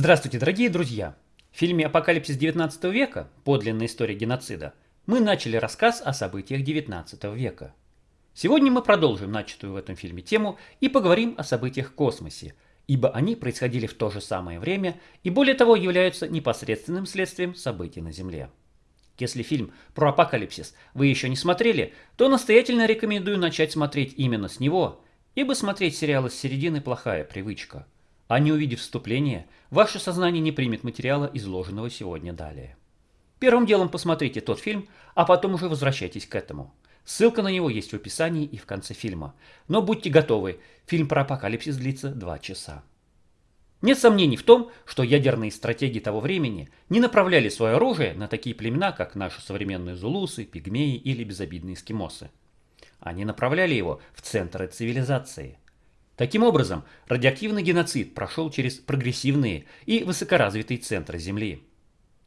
Здравствуйте, дорогие друзья! В фильме «Апокалипсис 19 века. Подлинная история геноцида» мы начали рассказ о событиях 19 века. Сегодня мы продолжим начатую в этом фильме тему и поговорим о событиях в космосе, ибо они происходили в то же самое время и более того являются непосредственным следствием событий на Земле. Если фильм про апокалипсис вы еще не смотрели, то настоятельно рекомендую начать смотреть именно с него, ибо смотреть сериалы с середины плохая привычка – а не увидев вступление, ваше сознание не примет материала, изложенного сегодня далее. Первым делом посмотрите тот фильм, а потом уже возвращайтесь к этому. Ссылка на него есть в описании и в конце фильма. Но будьте готовы, фильм про апокалипсис длится 2 часа. Нет сомнений в том, что ядерные стратегии того времени не направляли свое оружие на такие племена, как наши современные зулусы, пигмеи или безобидные эскимосы. Они направляли его в центры цивилизации – Таким образом, радиоактивный геноцид прошел через прогрессивные и высокоразвитые центры Земли.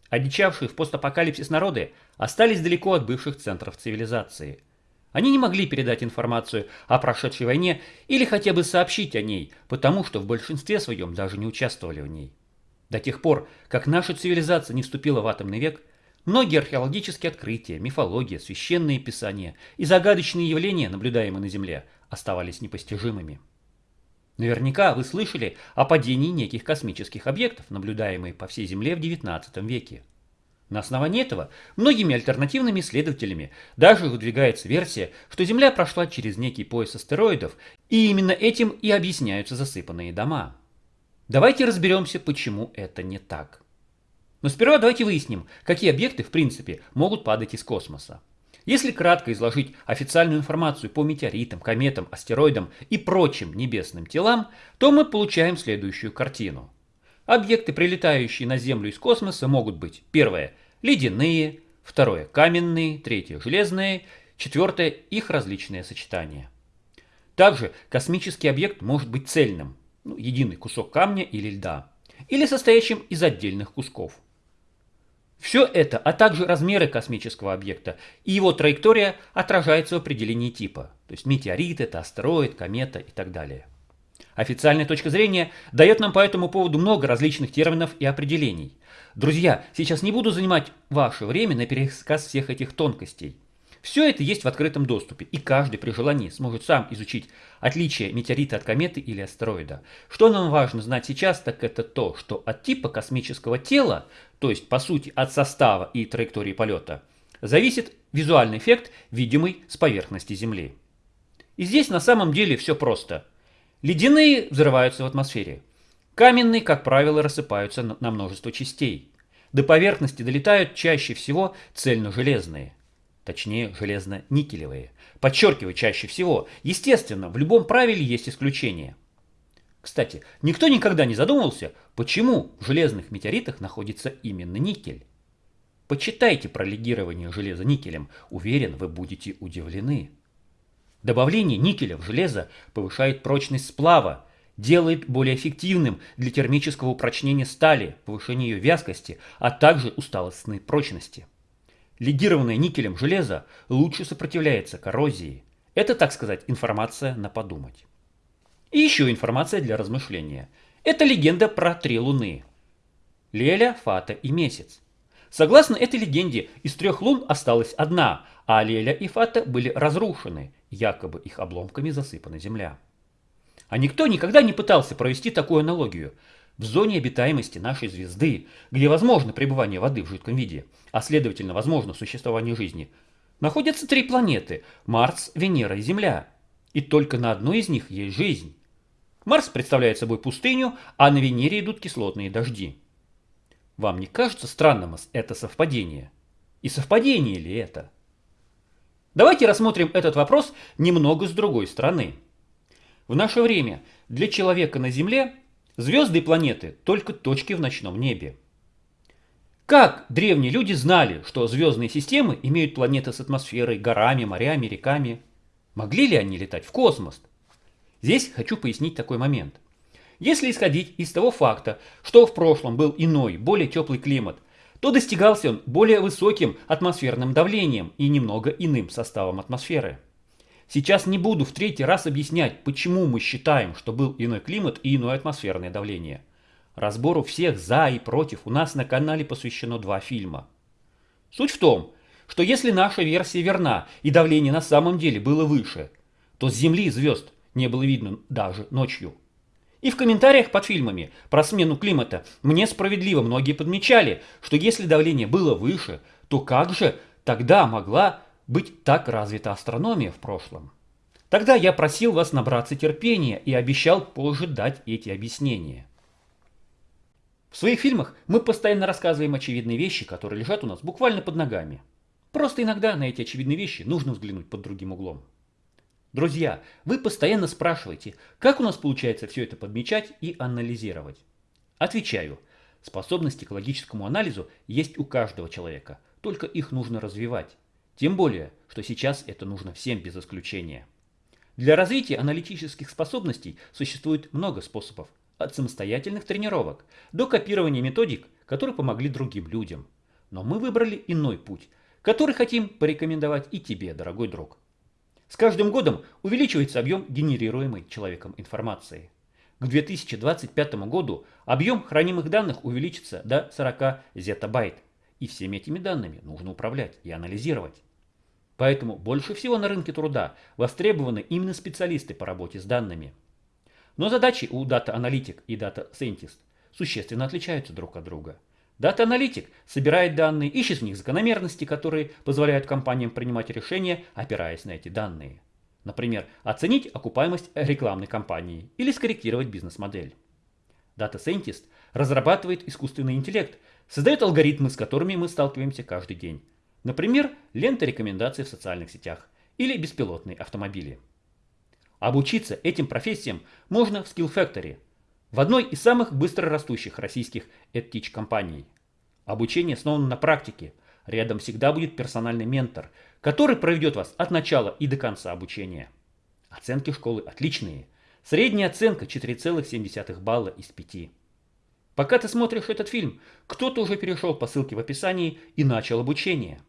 Одичавшие в постапокалипсис народы остались далеко от бывших центров цивилизации. Они не могли передать информацию о прошедшей войне или хотя бы сообщить о ней, потому что в большинстве своем даже не участвовали в ней. До тех пор, как наша цивилизация не вступила в атомный век, многие археологические открытия, мифология, священные писания и загадочные явления, наблюдаемые на Земле, оставались непостижимыми. Наверняка вы слышали о падении неких космических объектов, наблюдаемых по всей Земле в XIX веке. На основании этого многими альтернативными исследователями даже выдвигается версия, что Земля прошла через некий пояс астероидов, и именно этим и объясняются засыпанные дома. Давайте разберемся, почему это не так. Но сперва давайте выясним, какие объекты в принципе могут падать из космоса. Если кратко изложить официальную информацию по метеоритам, кометам, астероидам и прочим небесным телам, то мы получаем следующую картину. Объекты, прилетающие на Землю из космоса, могут быть первое – ледяные, второе – каменные, третье – железные, четвертое – их различные сочетания. Также космический объект может быть цельным, ну, единый кусок камня или льда, или состоящим из отдельных кусков – все это, а также размеры космического объекта и его траектория отражается в определении типа. То есть метеорит, это астероид, комета и так далее. Официальная точка зрения дает нам по этому поводу много различных терминов и определений. Друзья, сейчас не буду занимать ваше время на пересказ всех этих тонкостей. Все это есть в открытом доступе, и каждый при желании сможет сам изучить отличие метеорита от кометы или астероида. Что нам важно знать сейчас, так это то, что от типа космического тела, то есть по сути от состава и траектории полета, зависит визуальный эффект, видимый с поверхности Земли. И здесь на самом деле все просто. Ледяные взрываются в атмосфере. Каменные, как правило, рассыпаются на множество частей. До поверхности долетают чаще всего цельно-железные точнее железно-никелевые. Подчеркиваю чаще всего. Естественно, в любом правиле есть исключения. Кстати, никто никогда не задумывался, почему в железных метеоритах находится именно никель. Почитайте про легирование железа никелем, уверен, вы будете удивлены. Добавление никеля в железо повышает прочность сплава, делает более эффективным для термического упрочнения стали, повышения ее вязкости, а также усталостной прочности. Легированное никелем железо лучше сопротивляется коррозии. Это, так сказать, информация на подумать. И еще информация для размышления. Это легенда про три луны. Леля, Фата и Месяц. Согласно этой легенде, из трех лун осталась одна, а Леля и Фата были разрушены, якобы их обломками засыпана земля. А никто никогда не пытался провести такую аналогию – в зоне обитаемости нашей звезды, где возможно пребывание воды в жидком виде, а следовательно возможно существование жизни, находятся три планеты – Марс, Венера и Земля. И только на одной из них есть жизнь. Марс представляет собой пустыню, а на Венере идут кислотные дожди. Вам не кажется странным это совпадение? И совпадение ли это? Давайте рассмотрим этот вопрос немного с другой стороны. В наше время для человека на Земле Звезды и планеты – только точки в ночном небе. Как древние люди знали, что звездные системы имеют планеты с атмосферой, горами, морями, реками? Могли ли они летать в космос? Здесь хочу пояснить такой момент. Если исходить из того факта, что в прошлом был иной, более теплый климат, то достигался он более высоким атмосферным давлением и немного иным составом атмосферы. Сейчас не буду в третий раз объяснять, почему мы считаем, что был иной климат и иное атмосферное давление. Разбору всех за и против у нас на канале посвящено два фильма. Суть в том, что если наша версия верна и давление на самом деле было выше, то с Земли звезд не было видно даже ночью. И в комментариях под фильмами про смену климата мне справедливо многие подмечали, что если давление было выше, то как же тогда могла быть так развита астрономия в прошлом? Тогда я просил вас набраться терпения и обещал позже дать эти объяснения. В своих фильмах мы постоянно рассказываем очевидные вещи, которые лежат у нас буквально под ногами. Просто иногда на эти очевидные вещи нужно взглянуть под другим углом. Друзья, вы постоянно спрашиваете, как у нас получается все это подмечать и анализировать. Отвечаю, способности к логическому анализу есть у каждого человека, только их нужно развивать. Тем более, что сейчас это нужно всем без исключения. Для развития аналитических способностей существует много способов, от самостоятельных тренировок до копирования методик, которые помогли другим людям. Но мы выбрали иной путь, который хотим порекомендовать и тебе, дорогой друг. С каждым годом увеличивается объем генерируемой человеком информации. К 2025 году объем хранимых данных увеличится до 40 зетабайт, и всеми этими данными нужно управлять и анализировать. Поэтому больше всего на рынке труда востребованы именно специалисты по работе с данными. Но задачи у Analytic и Scientist существенно отличаются друг от друга – Дата-аналитик собирает данные, ищет в них закономерности, которые позволяют компаниям принимать решения, опираясь на эти данные. Например, оценить окупаемость рекламной кампании или скорректировать бизнес-модель. Data Scientist разрабатывает искусственный интеллект, создает алгоритмы, с которыми мы сталкиваемся каждый день. Например, ленты рекомендаций в социальных сетях или беспилотные автомобили. Обучиться этим профессиям можно в Skill Factory – в одной из самых быстро растущих российских EdTeach компаний. Обучение основано на практике. Рядом всегда будет персональный ментор, который проведет вас от начала и до конца обучения. Оценки школы отличные. Средняя оценка 4,7 балла из 5. Пока ты смотришь этот фильм, кто-то уже перешел по ссылке в описании и начал обучение.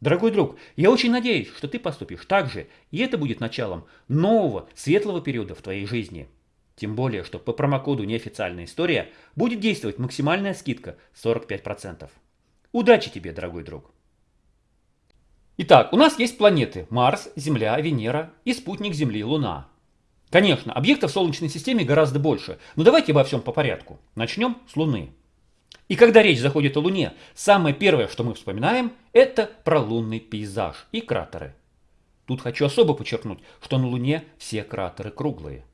Дорогой друг, я очень надеюсь, что ты поступишь так же, и это будет началом нового, светлого периода в твоей жизни. Тем более, что по промокоду «Неофициальная история» будет действовать максимальная скидка 45%. Удачи тебе, дорогой друг! Итак, у нас есть планеты Марс, Земля, Венера и спутник Земли Луна. Конечно, объектов в Солнечной системе гораздо больше, но давайте обо всем по порядку. Начнем с Луны. И когда речь заходит о Луне, самое первое, что мы вспоминаем, это про лунный пейзаж и кратеры. Тут хочу особо подчеркнуть, что на Луне все кратеры круглые.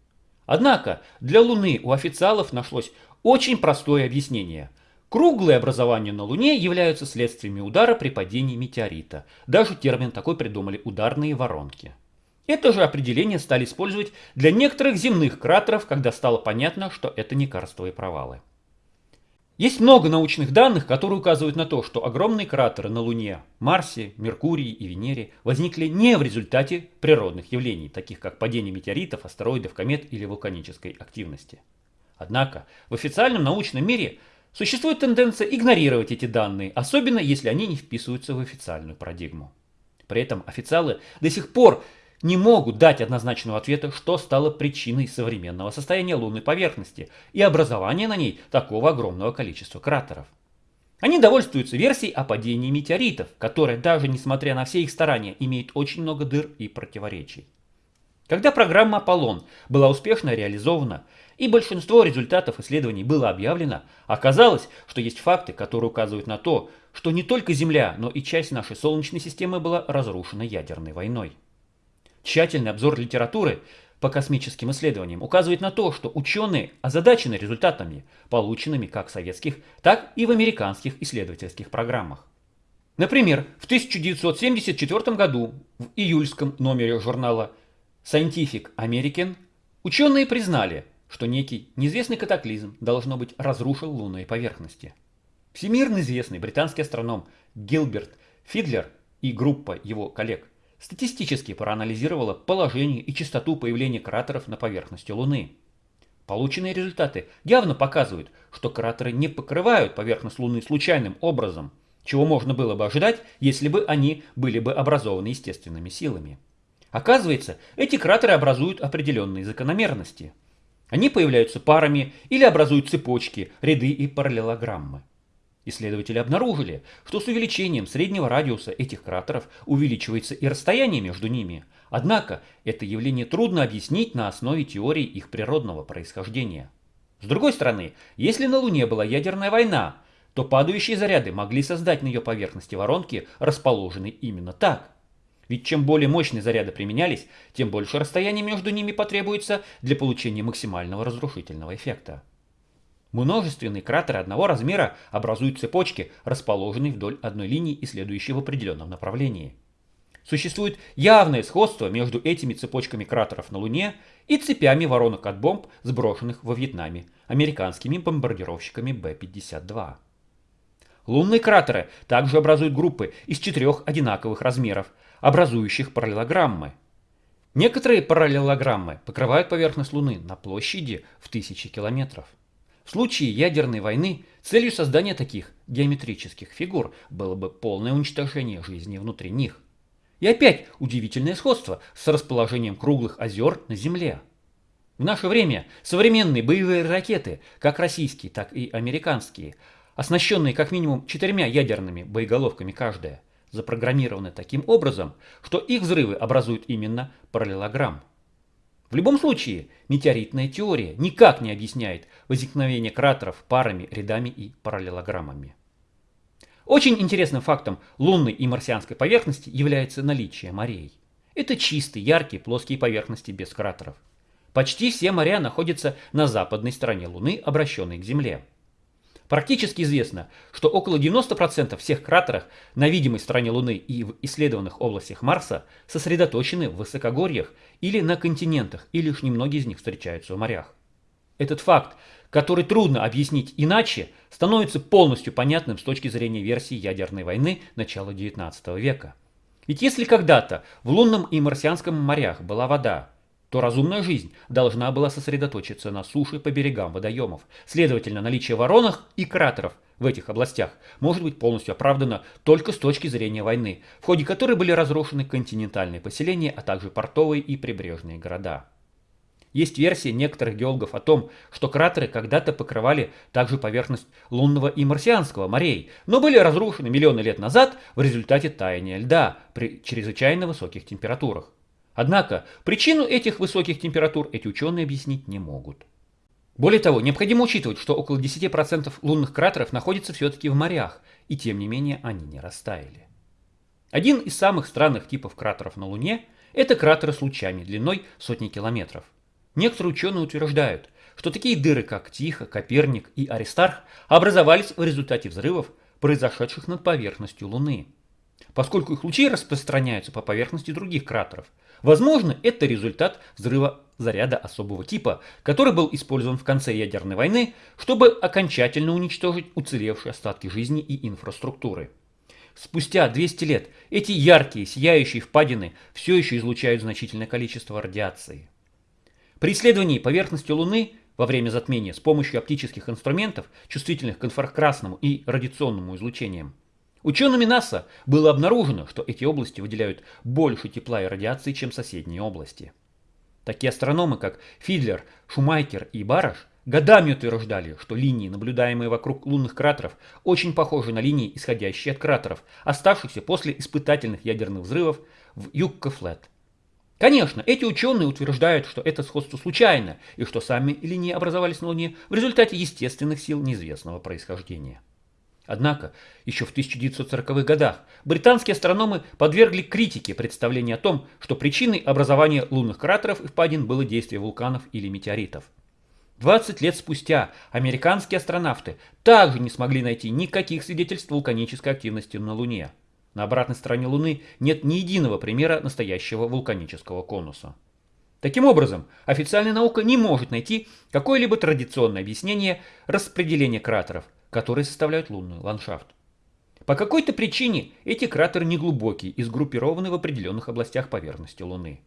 Однако для Луны у официалов нашлось очень простое объяснение. Круглые образования на Луне являются следствиями удара при падении метеорита. Даже термин такой придумали ударные воронки. Это же определение стали использовать для некоторых земных кратеров, когда стало понятно, что это не карстовые провалы. Есть много научных данных, которые указывают на то, что огромные кратеры на Луне, Марсе, Меркурии и Венере возникли не в результате природных явлений, таких как падение метеоритов, астероидов, комет или вулканической активности. Однако в официальном научном мире существует тенденция игнорировать эти данные, особенно если они не вписываются в официальную парадигму. При этом официалы до сих пор не могут дать однозначного ответа, что стало причиной современного состояния лунной поверхности и образования на ней такого огромного количества кратеров. Они довольствуются версией о падении метеоритов, которая даже несмотря на все их старания имеет очень много дыр и противоречий. Когда программа «Аполлон» была успешно реализована и большинство результатов исследований было объявлено, оказалось, что есть факты, которые указывают на то, что не только Земля, но и часть нашей Солнечной системы была разрушена ядерной войной. Тщательный обзор литературы по космическим исследованиям указывает на то, что ученые озадачены результатами, полученными как в советских, так и в американских исследовательских программах. Например, в 1974 году в июльском номере журнала Scientific American ученые признали, что некий неизвестный катаклизм, должно быть, разрушил лунные поверхности. Всемирно известный британский астроном Гилберт Фидлер и группа его коллег статистически проанализировала положение и частоту появления кратеров на поверхности Луны. Полученные результаты явно показывают, что кратеры не покрывают поверхность Луны случайным образом, чего можно было бы ожидать, если бы они были бы образованы естественными силами. Оказывается, эти кратеры образуют определенные закономерности. Они появляются парами или образуют цепочки, ряды и параллелограммы. Исследователи обнаружили, что с увеличением среднего радиуса этих кратеров увеличивается и расстояние между ними, однако это явление трудно объяснить на основе теории их природного происхождения. С другой стороны, если на Луне была ядерная война, то падающие заряды могли создать на ее поверхности воронки, расположенные именно так. Ведь чем более мощные заряды применялись, тем больше расстояние между ними потребуется для получения максимального разрушительного эффекта. Множественные кратеры одного размера образуют цепочки, расположенные вдоль одной линии и следующие в определенном направлении. Существует явное сходство между этими цепочками кратеров на Луне и цепями воронок от бомб, сброшенных во Вьетнаме американскими бомбардировщиками Б-52. Лунные кратеры также образуют группы из четырех одинаковых размеров, образующих параллелограммы. Некоторые параллелограммы покрывают поверхность Луны на площади в тысячи километров. В случае ядерной войны целью создания таких геометрических фигур было бы полное уничтожение жизни внутри них. И опять удивительное сходство с расположением круглых озер на Земле. В наше время современные боевые ракеты, как российские, так и американские, оснащенные как минимум четырьмя ядерными боеголовками каждая, запрограммированы таким образом, что их взрывы образуют именно параллелограмм. В любом случае, метеоритная теория никак не объясняет возникновение кратеров парами, рядами и параллелограммами. Очень интересным фактом лунной и марсианской поверхности является наличие морей. Это чистые, яркие, плоские поверхности без кратеров. Почти все моря находятся на западной стороне Луны, обращенной к Земле. Практически известно, что около 90% всех кратеров на видимой стороне Луны и в исследованных областях Марса сосредоточены в высокогорьях или на континентах, и лишь немногие из них встречаются в морях. Этот факт, который трудно объяснить иначе, становится полностью понятным с точки зрения версии ядерной войны начала XIX века. Ведь если когда-то в лунном и марсианском морях была вода, то разумная жизнь должна была сосредоточиться на суше по берегам водоемов. Следовательно, наличие воронок и кратеров в этих областях может быть полностью оправдано только с точки зрения войны, в ходе которой были разрушены континентальные поселения, а также портовые и прибрежные города. Есть версия некоторых геологов о том, что кратеры когда-то покрывали также поверхность лунного и марсианского морей, но были разрушены миллионы лет назад в результате таяния льда при чрезвычайно высоких температурах. Однако причину этих высоких температур эти ученые объяснить не могут. Более того, необходимо учитывать, что около 10% лунных кратеров находится все-таки в морях, и тем не менее они не растаяли. Один из самых странных типов кратеров на Луне – это кратеры с лучами длиной сотни километров. Некоторые ученые утверждают, что такие дыры, как Тихо, Коперник и Аристарх, образовались в результате взрывов, произошедших над поверхностью Луны. Поскольку их лучи распространяются по поверхности других кратеров, Возможно, это результат взрыва заряда особого типа, который был использован в конце ядерной войны, чтобы окончательно уничтожить уцелевшие остатки жизни и инфраструктуры. Спустя 200 лет эти яркие, сияющие впадины все еще излучают значительное количество радиации. При исследовании поверхности Луны во время затмения с помощью оптических инструментов, чувствительных к инфракрасному и радиационному излучениям, Учеными НАСА было обнаружено, что эти области выделяют больше тепла и радиации, чем соседние области. Такие астрономы, как Фидлер, Шумайкер и Бараш, годами утверждали, что линии, наблюдаемые вокруг лунных кратеров, очень похожи на линии, исходящие от кратеров, оставшихся после испытательных ядерных взрывов в Юкко-Флет. Конечно, эти ученые утверждают, что это сходство случайно, и что сами линии образовались на Луне в результате естественных сил неизвестного происхождения. Однако, еще в 1940-х годах британские астрономы подвергли критике представление о том, что причиной образования лунных кратеров и впадин было действие вулканов или метеоритов. 20 лет спустя американские астронавты также не смогли найти никаких свидетельств вулканической активности на Луне. На обратной стороне Луны нет ни единого примера настоящего вулканического конуса. Таким образом, официальная наука не может найти какое-либо традиционное объяснение распределения кратеров – которые составляют лунный ландшафт. По какой-то причине эти кратеры неглубокие и сгруппированы в определенных областях поверхности Луны.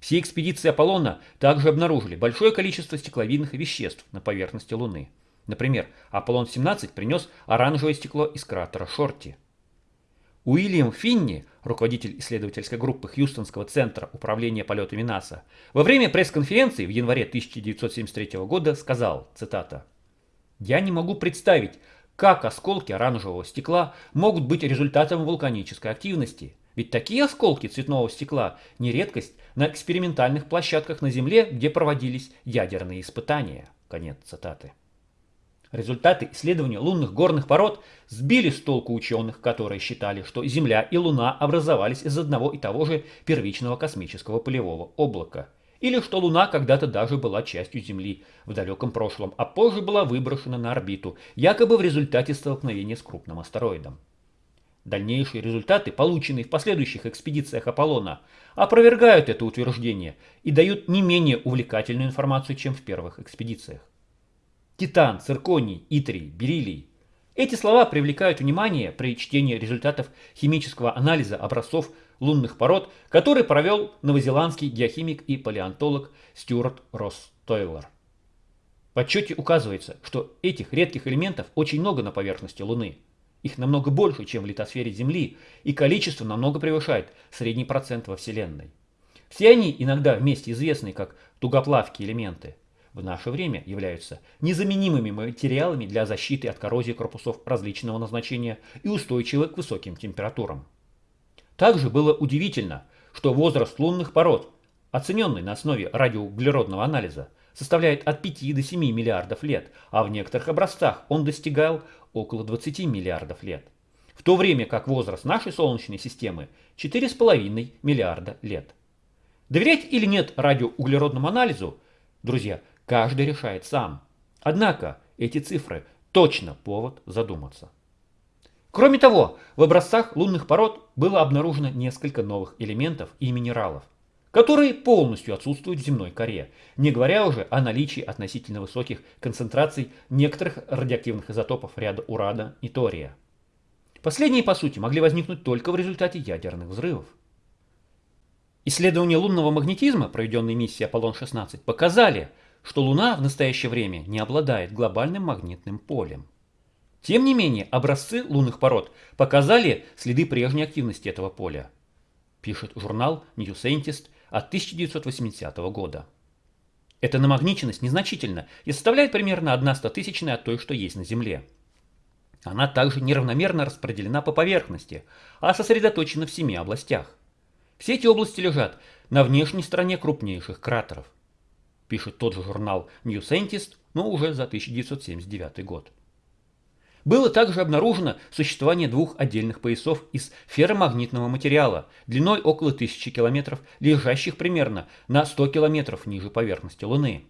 Все экспедиции Аполлона также обнаружили большое количество стекловидных веществ на поверхности Луны. Например, Аполлон-17 принес оранжевое стекло из кратера Шорти. Уильям Финни, руководитель исследовательской группы Хьюстонского центра управления полетами НАСА, во время пресс-конференции в январе 1973 года сказал, цитата, «Я не могу представить, как осколки оранжевого стекла могут быть результатом вулканической активности. Ведь такие осколки цветного стекла не редкость на экспериментальных площадках на Земле, где проводились ядерные испытания». Конец цитаты. Результаты исследования лунных горных пород сбили с толку ученых, которые считали, что Земля и Луна образовались из одного и того же первичного космического полевого облака. Или что Луна когда-то даже была частью Земли в далеком прошлом, а позже была выброшена на орбиту, якобы в результате столкновения с крупным астероидом. Дальнейшие результаты, полученные в последующих экспедициях Аполлона, опровергают это утверждение и дают не менее увлекательную информацию, чем в первых экспедициях титан, цирконий, итрий, бериллий. Эти слова привлекают внимание при чтении результатов химического анализа образцов лунных пород, который провел новозеландский геохимик и палеонтолог Стюарт Росс Тойлер. В отчете указывается, что этих редких элементов очень много на поверхности Луны. Их намного больше, чем в литосфере Земли, и количество намного превышает средний процент во Вселенной. Все они иногда вместе известны как тугоплавкие элементы – в наше время являются незаменимыми материалами для защиты от коррозии корпусов различного назначения и устойчивы к высоким температурам. Также было удивительно, что возраст лунных пород, оцененный на основе радиоуглеродного анализа, составляет от 5 до 7 миллиардов лет, а в некоторых образцах он достигал около 20 миллиардов лет. В то время как возраст нашей Солнечной системы 4,5 миллиарда лет. Доверять или нет радиоуглеродному анализу, друзья, Каждый решает сам. Однако эти цифры точно повод задуматься. Кроме того, в образцах лунных пород было обнаружено несколько новых элементов и минералов, которые полностью отсутствуют в земной коре, не говоря уже о наличии относительно высоких концентраций некоторых радиоактивных изотопов ряда урана и тория. Последние, по сути, могли возникнуть только в результате ядерных взрывов. Исследования лунного магнетизма, проведенные миссией Аполлон-16, показали, что Луна в настоящее время не обладает глобальным магнитным полем. Тем не менее, образцы лунных пород показали следы прежней активности этого поля, пишет журнал New Scientist от 1980 года. Эта намагниченность незначительна и составляет примерно 1 стотысячная от той, что есть на Земле. Она также неравномерно распределена по поверхности, а сосредоточена в семи областях. Все эти области лежат на внешней стороне крупнейших кратеров пишет тот же журнал New Scientist, но уже за 1979 год. Было также обнаружено существование двух отдельных поясов из ферромагнитного материала длиной около 1000 километров, лежащих примерно на 100 километров ниже поверхности Луны.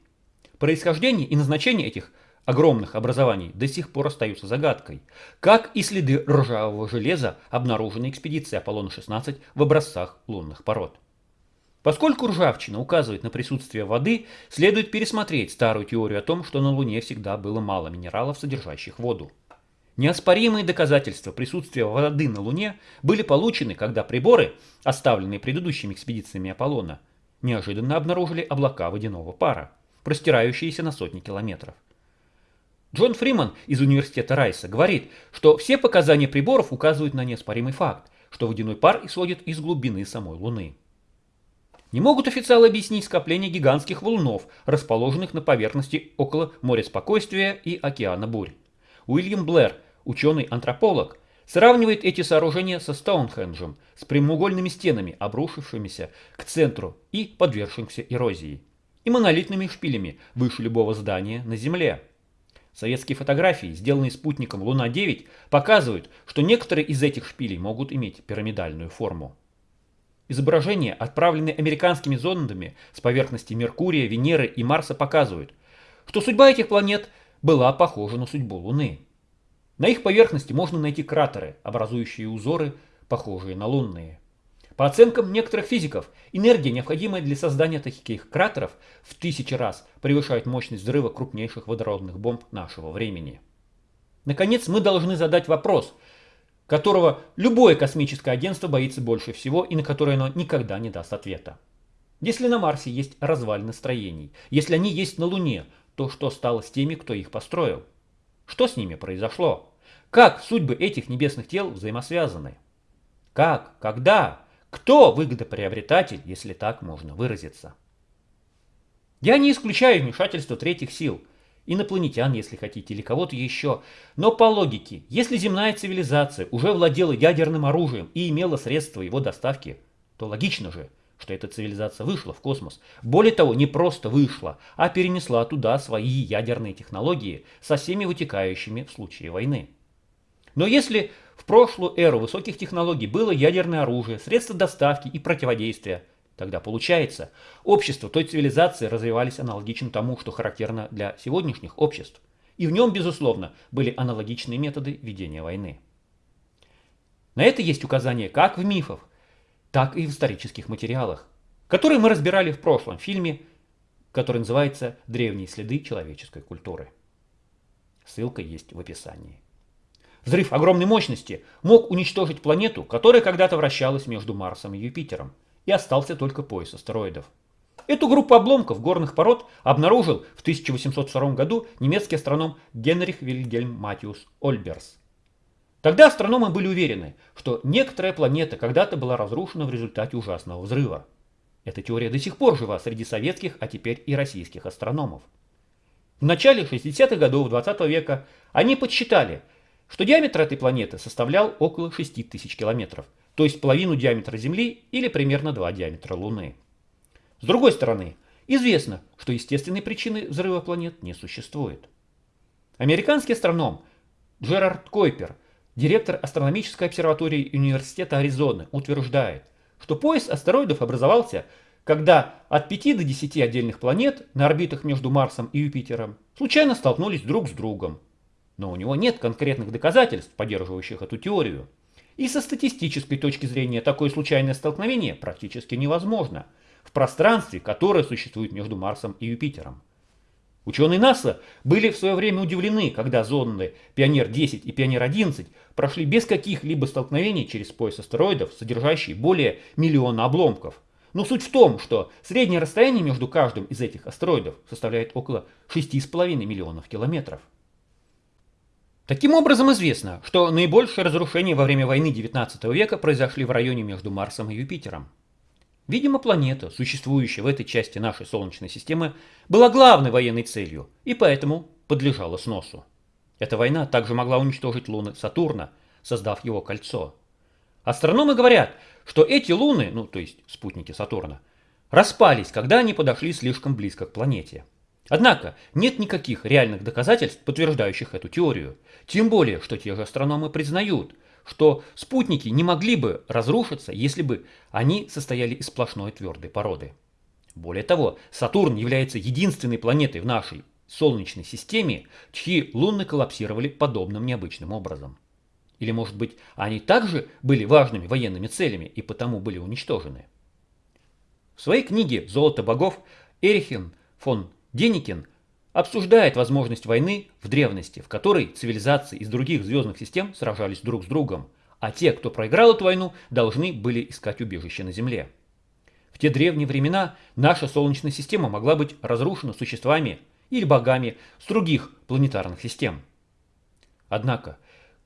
Происхождение и назначение этих огромных образований до сих пор остаются загадкой, как и следы ржавого железа, обнаруженные экспедицией Аполлона-16 в образцах лунных пород. Поскольку ржавчина указывает на присутствие воды, следует пересмотреть старую теорию о том, что на Луне всегда было мало минералов, содержащих воду. Неоспоримые доказательства присутствия воды на Луне были получены, когда приборы, оставленные предыдущими экспедициями Аполлона, неожиданно обнаружили облака водяного пара, простирающиеся на сотни километров. Джон Фриман из университета Райса говорит, что все показания приборов указывают на неоспоримый факт, что водяной пар исходит из глубины самой Луны. Не могут официалы объяснить скопление гигантских валунов, расположенных на поверхности около моря спокойствия и океана бурь. Уильям Блэр, ученый-антрополог, сравнивает эти сооружения со Стоунхенджем, с прямоугольными стенами, обрушившимися к центру и подвергшимся эрозии, и монолитными шпилями выше любого здания на Земле. Советские фотографии, сделанные спутником Луна-9, показывают, что некоторые из этих шпилей могут иметь пирамидальную форму. Изображения, отправленные американскими зондами с поверхности Меркурия, Венеры и Марса, показывают, что судьба этих планет была похожа на судьбу Луны. На их поверхности можно найти кратеры, образующие узоры, похожие на лунные. По оценкам некоторых физиков, энергия, необходимая для создания таких кратеров, в тысячи раз превышает мощность взрыва крупнейших водородных бомб нашего времени. Наконец, мы должны задать вопрос – которого любое космическое агентство боится больше всего и на которое оно никогда не даст ответа. Если на Марсе есть развалины строений, если они есть на Луне, то что стало с теми, кто их построил? Что с ними произошло? Как судьбы этих небесных тел взаимосвязаны? Как? Когда? Кто выгодоприобретатель, если так можно выразиться? Я не исключаю вмешательство третьих сил, инопланетян, если хотите, или кого-то еще. Но по логике, если земная цивилизация уже владела ядерным оружием и имела средства его доставки, то логично же, что эта цивилизация вышла в космос. Более того, не просто вышла, а перенесла туда свои ядерные технологии со всеми вытекающими в случае войны. Но если в прошлую эру высоких технологий было ядерное оружие, средства доставки и противодействия, тогда получается, общества той цивилизации развивались аналогично тому, что характерно для сегодняшних обществ. И в нем, безусловно, были аналогичные методы ведения войны. На это есть указания как в мифах, так и в исторических материалах, которые мы разбирали в прошлом фильме, который называется «Древние следы человеческой культуры». Ссылка есть в описании. Взрыв огромной мощности мог уничтожить планету, которая когда-то вращалась между Марсом и Юпитером, и остался только пояс астероидов. Эту группу обломков горных пород обнаружил в 1802 году немецкий астроном Генрих Вильгельм Матиус Ольберс. Тогда астрономы были уверены, что некоторая планета когда-то была разрушена в результате ужасного взрыва. Эта теория до сих пор жива среди советских, а теперь и российских астрономов. В начале 60-х годов 20 века они подсчитали, что диаметр этой планеты составлял около 6 тысяч километров, то есть половину диаметра Земли или примерно два диаметра Луны. С другой стороны, известно, что естественной причины взрыва планет не существует. Американский астроном Джерард Койпер – Директор астрономической обсерватории Университета Аризоны утверждает, что пояс астероидов образовался, когда от 5 до 10 отдельных планет на орбитах между Марсом и Юпитером случайно столкнулись друг с другом. Но у него нет конкретных доказательств, поддерживающих эту теорию. И со статистической точки зрения такое случайное столкновение практически невозможно в пространстве, которое существует между Марсом и Юпитером. Ученые НАСА были в свое время удивлены, когда зонды Пионер-10 и Пионер-11 прошли без каких-либо столкновений через пояс астероидов, содержащий более миллиона обломков. Но суть в том, что среднее расстояние между каждым из этих астероидов составляет около 6,5 миллионов километров. Таким образом известно, что наибольшие разрушения во время войны XIX века произошли в районе между Марсом и Юпитером. Видимо, планета, существующая в этой части нашей Солнечной системы, была главной военной целью и поэтому подлежала сносу. Эта война также могла уничтожить луны Сатурна, создав его кольцо. Астрономы говорят, что эти луны, ну то есть спутники Сатурна, распались, когда они подошли слишком близко к планете. Однако нет никаких реальных доказательств, подтверждающих эту теорию. Тем более, что те же астрономы признают – что спутники не могли бы разрушиться, если бы они состояли из сплошной твердой породы. Более того, Сатурн является единственной планетой в нашей Солнечной системе, чьи луны коллапсировали подобным необычным образом. Или, может быть, они также были важными военными целями и потому были уничтожены? В своей книге «Золото богов» Эрихен фон Деникин обсуждает возможность войны в древности, в которой цивилизации из других звездных систем сражались друг с другом, а те, кто проиграл эту войну, должны были искать убежище на Земле. В те древние времена наша Солнечная система могла быть разрушена существами или богами с других планетарных систем. Однако,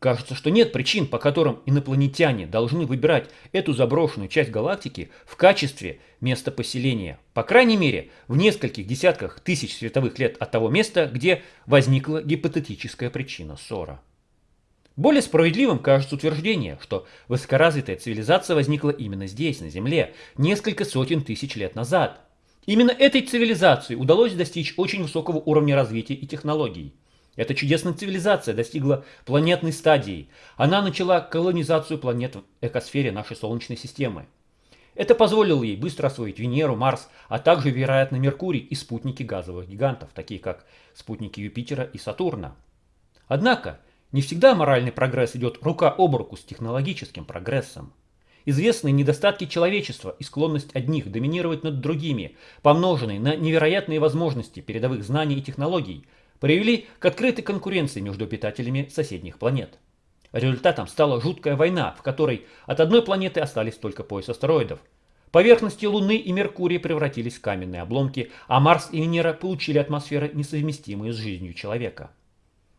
Кажется, что нет причин, по которым инопланетяне должны выбирать эту заброшенную часть галактики в качестве места поселения. По крайней мере, в нескольких десятках тысяч световых лет от того места, где возникла гипотетическая причина ссора. Более справедливым кажется утверждение, что высокоразвитая цивилизация возникла именно здесь, на Земле, несколько сотен тысяч лет назад. Именно этой цивилизации удалось достичь очень высокого уровня развития и технологий. Эта чудесная цивилизация достигла планетной стадии. Она начала колонизацию планет в экосфере нашей Солнечной системы. Это позволило ей быстро освоить Венеру, Марс, а также, вероятно, Меркурий и спутники газовых гигантов, такие как спутники Юпитера и Сатурна. Однако, не всегда моральный прогресс идет рука об руку с технологическим прогрессом. Известные недостатки человечества и склонность одних доминировать над другими, помноженные на невероятные возможности передовых знаний и технологий – привели к открытой конкуренции между обитателями соседних планет. Результатом стала жуткая война, в которой от одной планеты остались только пояс астероидов. Поверхности Луны и Меркурия превратились в каменные обломки, а Марс и Венера получили атмосферы, несовместимые с жизнью человека.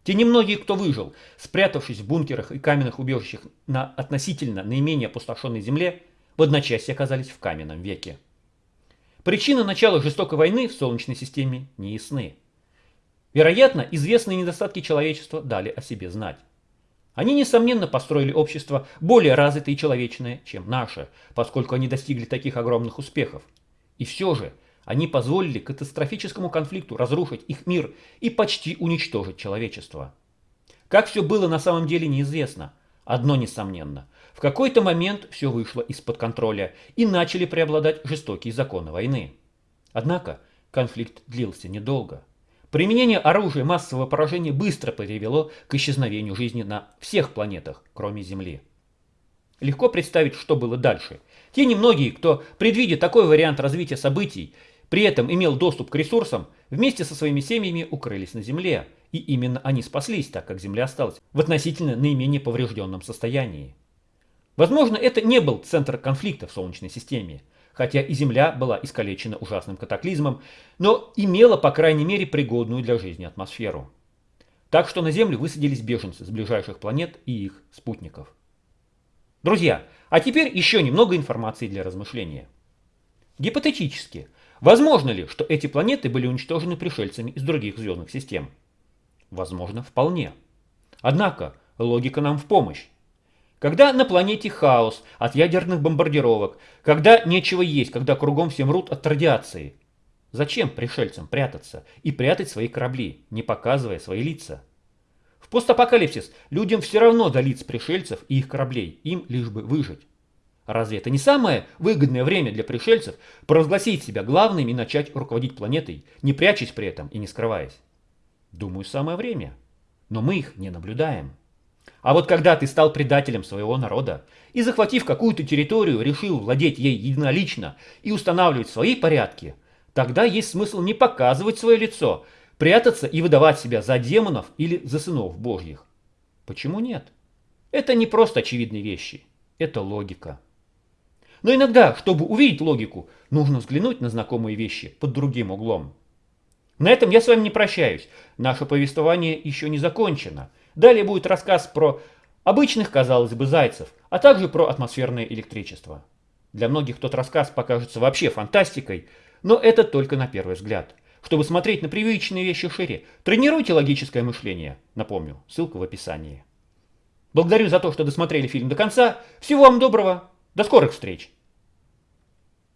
Те немногие, кто выжил, спрятавшись в бункерах и каменных убежищах на относительно наименее опустошенной земле, в одночасье оказались в каменном веке. Причины начала жестокой войны в Солнечной системе не ясны. Вероятно, известные недостатки человечества дали о себе знать. Они, несомненно, построили общество более развитое и человечное, чем наше, поскольку они достигли таких огромных успехов. И все же, они позволили катастрофическому конфликту разрушить их мир и почти уничтожить человечество. Как все было на самом деле неизвестно. Одно несомненно. В какой-то момент все вышло из-под контроля и начали преобладать жестокие законы войны. Однако конфликт длился недолго. Применение оружия массового поражения быстро привело к исчезновению жизни на всех планетах, кроме Земли. Легко представить, что было дальше. Те немногие, кто, предвидя такой вариант развития событий, при этом имел доступ к ресурсам, вместе со своими семьями укрылись на Земле, и именно они спаслись, так как Земля осталась в относительно наименее поврежденном состоянии. Возможно, это не был центр конфликта в Солнечной системе, хотя и Земля была искалечена ужасным катаклизмом, но имела, по крайней мере, пригодную для жизни атмосферу. Так что на Землю высадились беженцы с ближайших планет и их спутников. Друзья, а теперь еще немного информации для размышления. Гипотетически, возможно ли, что эти планеты были уничтожены пришельцами из других звездных систем? Возможно, вполне. Однако, логика нам в помощь. Когда на планете хаос от ядерных бомбардировок, когда нечего есть, когда кругом все мрут от радиации. Зачем пришельцам прятаться и прятать свои корабли, не показывая свои лица? В постапокалипсис людям все равно до лиц пришельцев и их кораблей, им лишь бы выжить. Разве это не самое выгодное время для пришельцев провозгласить себя главными и начать руководить планетой, не прячась при этом и не скрываясь? Думаю, самое время. Но мы их не наблюдаем. А вот когда ты стал предателем своего народа и, захватив какую-то территорию, решил владеть ей единолично и устанавливать свои порядки, тогда есть смысл не показывать свое лицо, прятаться и выдавать себя за демонов или за сынов божьих. Почему нет? Это не просто очевидные вещи, это логика. Но иногда, чтобы увидеть логику, нужно взглянуть на знакомые вещи под другим углом. На этом я с вами не прощаюсь. Наше повествование еще не закончено – Далее будет рассказ про обычных, казалось бы, зайцев, а также про атмосферное электричество. Для многих тот рассказ покажется вообще фантастикой, но это только на первый взгляд. Чтобы смотреть на привычные вещи шире, тренируйте логическое мышление. Напомню, ссылка в описании. Благодарю за то, что досмотрели фильм до конца. Всего вам доброго. До скорых встреч.